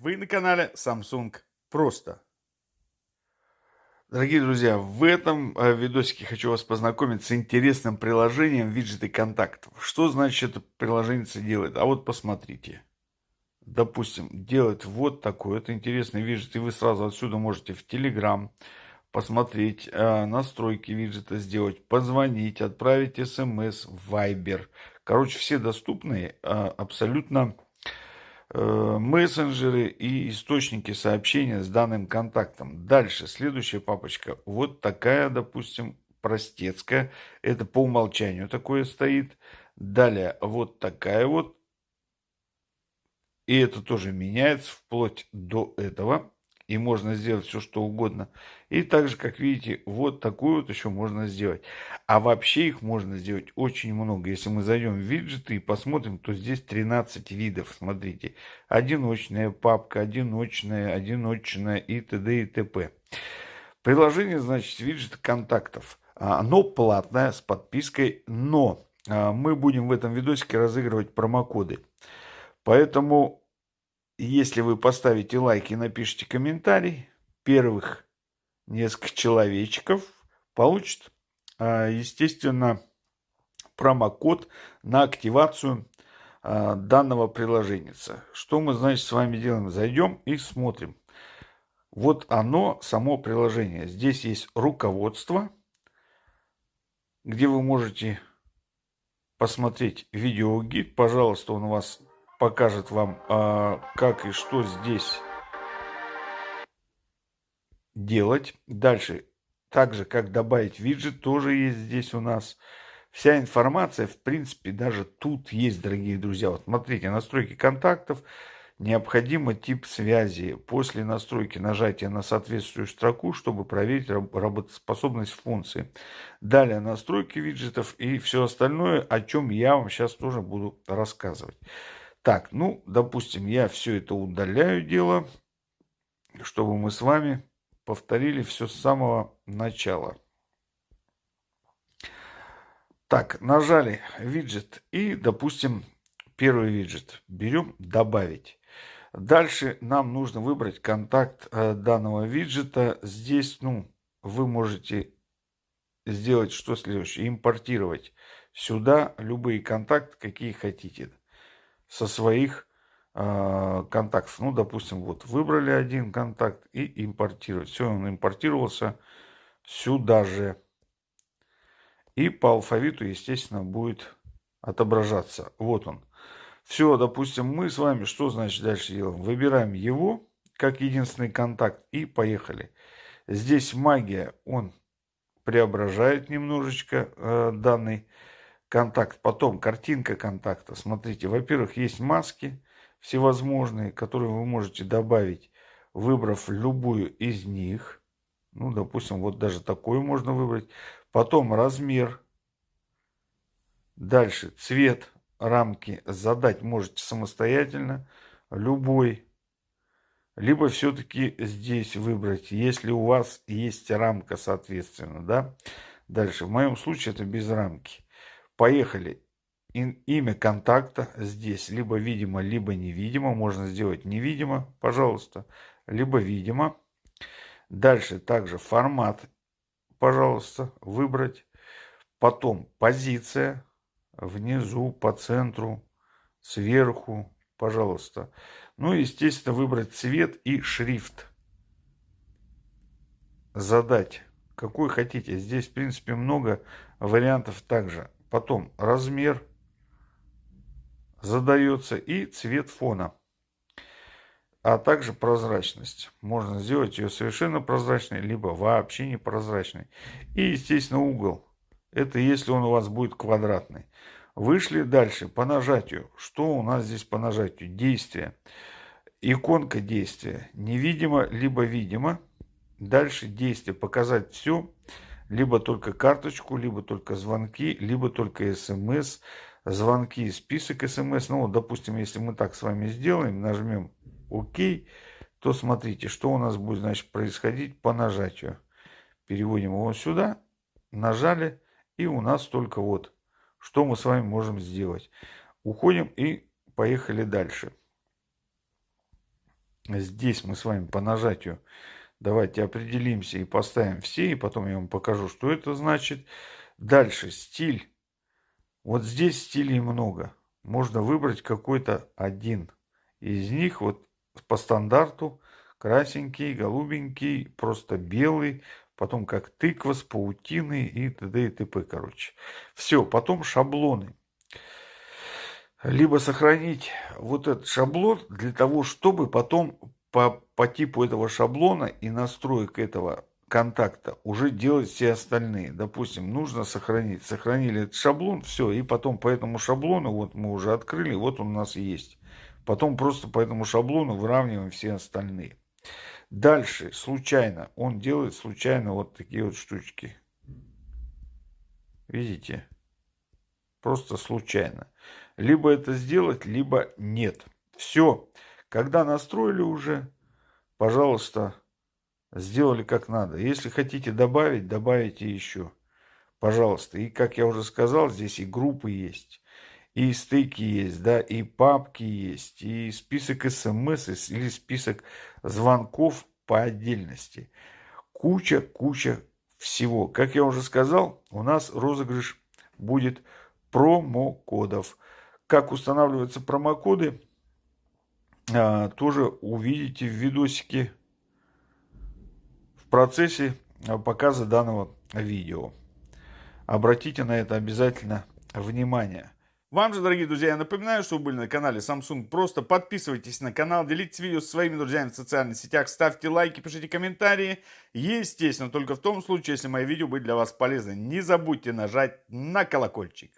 Вы на канале Samsung Просто. Дорогие друзья, в этом э, видосике хочу вас познакомить с интересным приложением виджеты контактов. Что значит это приложение делает? А вот посмотрите. Допустим, делает вот такой вот интересный виджет, и вы сразу отсюда можете в Telegram посмотреть э, настройки виджета, сделать, позвонить, отправить смс, Viber. Короче, все доступные э, абсолютно мессенджеры и источники сообщения с данным контактом. Дальше, следующая папочка. Вот такая, допустим, простецкая. Это по умолчанию такое стоит. Далее, вот такая вот. И это тоже меняется вплоть до этого и можно сделать все, что угодно. И также, как видите, вот такую вот еще можно сделать. А вообще их можно сделать очень много. Если мы зайдем в виджеты и посмотрим, то здесь 13 видов. Смотрите, одиночная папка, одиночная, одиночная и т.д. и т.п. Приложение, значит, виджет контактов. Оно платное, с подпиской, но а, мы будем в этом видосике разыгрывать промокоды. Поэтому если вы поставите лайк и напишите комментарий, первых несколько человечков получат, а, естественно, промокод на активацию а, данного приложения. Что мы, значит, с вами делаем? Зайдем и смотрим. Вот оно, само приложение. Здесь есть руководство, где вы можете посмотреть видеогид. Пожалуйста, он у вас покажет вам, а, как и что здесь делать. Дальше, также как добавить виджет, тоже есть здесь у нас. Вся информация, в принципе, даже тут есть, дорогие друзья. Вот смотрите, настройки контактов, необходимо тип связи. После настройки нажатия на соответствующую строку, чтобы проверить работоспособность функции. Далее настройки виджетов и все остальное, о чем я вам сейчас тоже буду рассказывать. Так, ну, допустим, я все это удаляю дело, чтобы мы с вами повторили все с самого начала. Так, нажали виджет и, допустим, первый виджет. Берем «Добавить». Дальше нам нужно выбрать контакт э, данного виджета. Здесь, ну, вы можете сделать что следующее. Импортировать сюда любые контакты, какие хотите со своих э, контактов. Ну, допустим, вот выбрали один контакт и импортировать. Все, он импортировался сюда же. И по алфавиту, естественно, будет отображаться. Вот он. Все, допустим, мы с вами что значит дальше делаем? Выбираем его как единственный контакт и поехали. Здесь магия, он преображает немножечко э, данный контакт. Потом картинка контакта. Смотрите, во-первых, есть маски всевозможные, которые вы можете добавить, выбрав любую из них. Ну, допустим, вот даже такую можно выбрать. Потом размер. Дальше цвет рамки задать можете самостоятельно, любой. Либо все-таки здесь выбрать, если у вас есть рамка, соответственно, да. Дальше, в моем случае это без рамки. Поехали. Имя контакта здесь либо видимо, либо невидимо. Можно сделать невидимо, пожалуйста, либо видимо. Дальше также формат, пожалуйста, выбрать. Потом позиция внизу, по центру, сверху, пожалуйста. Ну и, естественно, выбрать цвет и шрифт. Задать, какой хотите. Здесь, в принципе, много вариантов также. Потом размер задается и цвет фона. А также прозрачность. Можно сделать ее совершенно прозрачной, либо вообще не прозрачной. И, естественно, угол. Это если он у вас будет квадратный. Вышли дальше по нажатию. Что у нас здесь по нажатию? Действие. Иконка действия. Невидимо, либо видимо. Дальше действие. Показать все либо только карточку, либо только звонки, либо только смс, звонки, список смс. Ну, вот, допустим, если мы так с вами сделаем, нажмем ОК, то смотрите, что у нас будет, значит, происходить по нажатию. Переводим его сюда, нажали, и у нас только вот, что мы с вами можем сделать. Уходим и поехали дальше. здесь мы с вами по нажатию давайте определимся и поставим все, и потом я вам покажу, что это значит. Дальше стиль. Вот здесь стилей много. Можно выбрать какой-то один из них. Вот по стандарту красненький, голубенький, просто белый, потом как тыква с паутиной и т.д. и т.п. Короче. Все, потом шаблоны. Либо сохранить вот этот шаблон для того, чтобы потом по, по типу этого шаблона и настроек этого контакта уже делать все остальные. Допустим, нужно сохранить. Сохранили этот шаблон, все, и потом по этому шаблону, вот мы уже открыли, вот он у нас есть. Потом просто по этому шаблону выравниваем все остальные. Дальше, случайно, он делает случайно вот такие вот штучки. Видите? Просто случайно. Либо это сделать, либо нет. Все. Когда настроили уже, пожалуйста, сделали как надо. Если хотите добавить, добавите еще. Пожалуйста. И как я уже сказал, здесь и группы есть, и стейки есть, да, и папки есть, и список смс или список звонков по отдельности. Куча, куча всего. Как я уже сказал, у нас розыгрыш будет промокодов. Как устанавливаются промокоды, а, тоже увидите в видосике в процессе показа данного видео. Обратите на это обязательно внимание. Вам же, дорогие друзья, я напоминаю, что вы были на канале Samsung. Просто подписывайтесь на канал, делитесь видео со своими друзьями в социальных сетях, ставьте лайки, пишите комментарии. Естественно, только в том случае, если мои видео были для вас полезны. Не забудьте нажать на колокольчик.